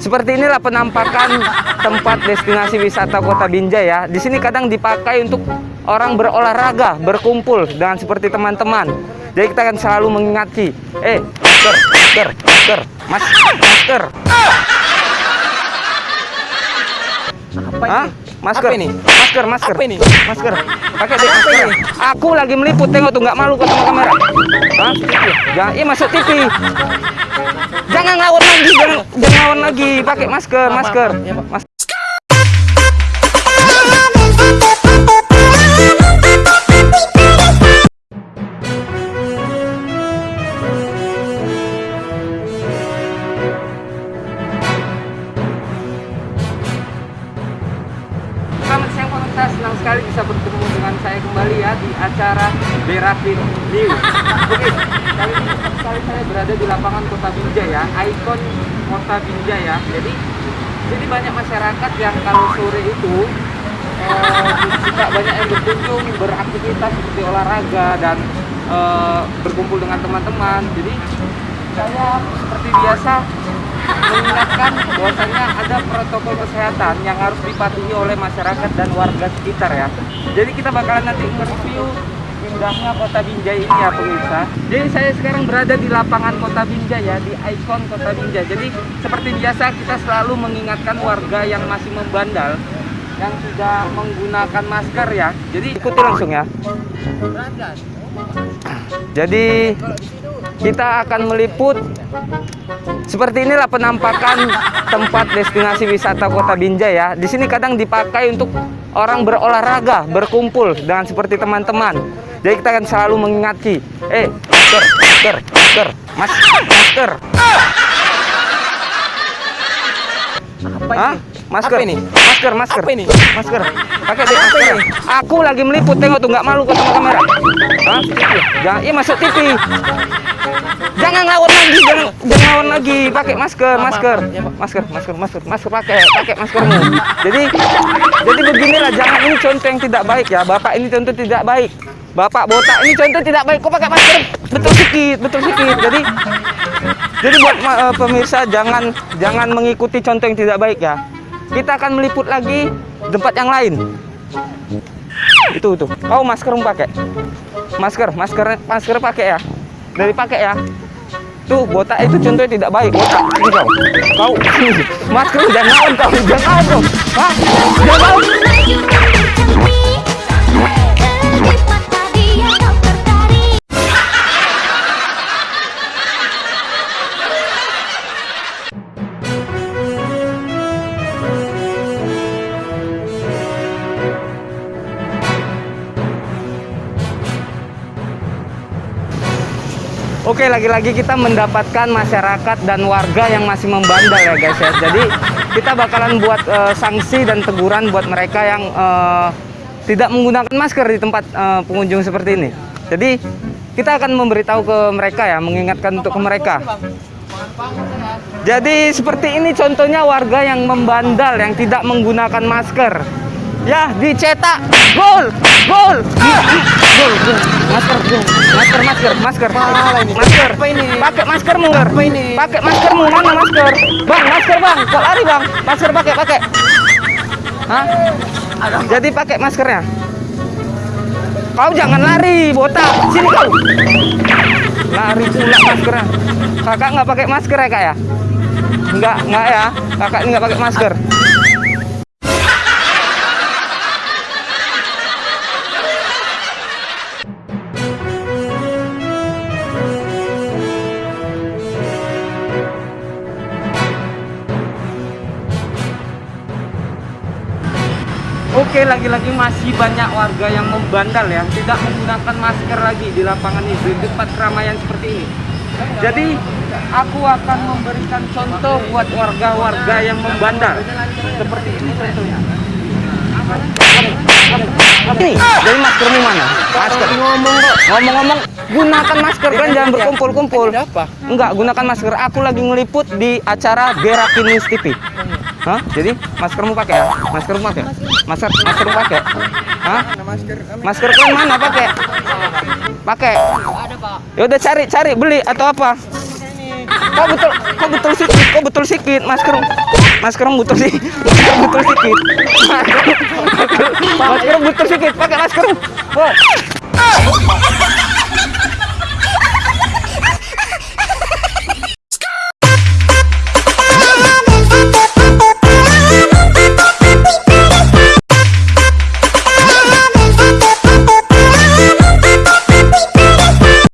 Seperti inilah penampakan tempat destinasi wisata Kota Binjai ya. Di sini kadang dipakai untuk orang berolahraga, berkumpul dengan seperti teman-teman. Jadi kita akan selalu mengingati, eh, masker, masker, masker, mas, masker. Apa Hah? Masker Apa ini? Masker, masker. Apa ini? Masker. Pakai deh masker. ini? Aku lagi meliput, tengok tuh nggak malu kok sama kamera. Hah? Jangan, iya masuk TV. Jangan ngawur lagi, jangan, jangan ngawur lagi. Pakai masker, Maaf, masker. Sekali bisa bertemu dengan saya kembali ya di acara Berapin News. Oke, kali ini sekali saya berada di lapangan Kota Binjai ya, ikon Kota Binjai ya. Jadi, jadi banyak masyarakat yang kalau sore itu eh, banyak yang berkunjung, beraktivitas seperti olahraga dan eh, berkumpul dengan teman-teman. Jadi saya seperti biasa mengingatkan bahwasanya ada protokol kesehatan yang harus dipatuhi oleh masyarakat dan warga sekitar ya. Jadi kita bakalan nanti nge-review indahnya kota Binjai ini ya pemirsa. Jadi saya sekarang berada di lapangan kota Binjai ya, di ikon kota Binjai. Jadi seperti biasa kita selalu mengingatkan warga yang masih membandal yang tidak menggunakan masker ya. Jadi ikuti langsung ya. Jadi kita akan meliput seperti inilah penampakan tempat destinasi wisata Kota Binjai ya. Di sini kadang dipakai untuk orang berolahraga, berkumpul dengan seperti teman-teman. Jadi kita akan selalu mengingati, eh, masker, masker, masker, mas, masker. Apa Hah? ini? Masker Apa ini? Masker, masker. Apa ini? Masker. Pakai deh masker. ini? Aku lagi meliput, tengok tuh nggak malu kok sama kamera. Hah? Jangan, iya masuk TV. Jangan ngawur lagi, jangan jangan ngawur lagi. Pakai masker, masker. Masker, masker, masker, masker pakai, pakai maskermu. Jadi jadi beginilah, jangan ini contoh yang tidak baik ya. Bapak ini contoh tidak baik. Bapak botak ini contoh tidak baik. Kok pakai masker? Betul sedikit, betul sedikit. Jadi jadi buat eh, pemirsa jangan jangan mengikuti contoh yang tidak baik ya. Kita akan meliput lagi tempat yang lain. Itu tuh. Kau maskermu pakai. Masker, masker, masker pakai ya. Dari pakai ya. Tuh botak itu contohnya tidak baik. Botak kau. Kau masker jangan ngawur kau, jangan kau. Hah? Jangan Oke, lagi-lagi kita mendapatkan masyarakat dan warga yang masih membandel ya guys ya. Jadi kita bakalan buat eh, sanksi dan teguran buat mereka yang eh, tidak menggunakan masker di tempat eh, pengunjung seperti ini. Jadi kita akan memberitahu ke mereka ya, mengingatkan untuk ke mereka. Jadi seperti ini contohnya warga yang membandal yang tidak menggunakan masker. Ya, dicetak gol, gol, gol, gol. Masker, masker, masker, masker, masker. Apa ini? Pakai maskermu. Apa ini? Pakai maskermu. Mana masker? Bang, masker bang. Kok lari bang? Masker pakai, pakai. Hah? Jadi pakai maskernya. Kau jangan lari, botak. Sini kau. Lari pula maskernya. Kakak nggak pakai masker ya kak ya? Enggak, enggak ya. Kakak ini nggak pakai masker. Oke, lagi-lagi masih banyak warga yang membandal ya, tidak menggunakan masker lagi di lapangan ini, di tempat keramaian seperti ini. Jadi, aku akan memberikan contoh buat warga-warga yang membandal. Seperti ini contohnya. Ini, jadi maskermu mana? Masker. Ngomong kok. Ngomong-ngomong, gunakan masker kan jangan berkumpul-kumpul. Enggak, gunakan masker. Aku lagi ngeliput di acara Berakin News TV. Hah? Jadi maskermu pakai ya? Maskermu pakai? Masker maskermu pakai? Hah? Masker. Masker mana pakai? Pakai. Ada, Pak. Ya udah cari cari beli atau apa? Kok betul kok betul sikit kok betul sikit masker masker betul sih betul sikit masker, betul sikit pakai masker Wah.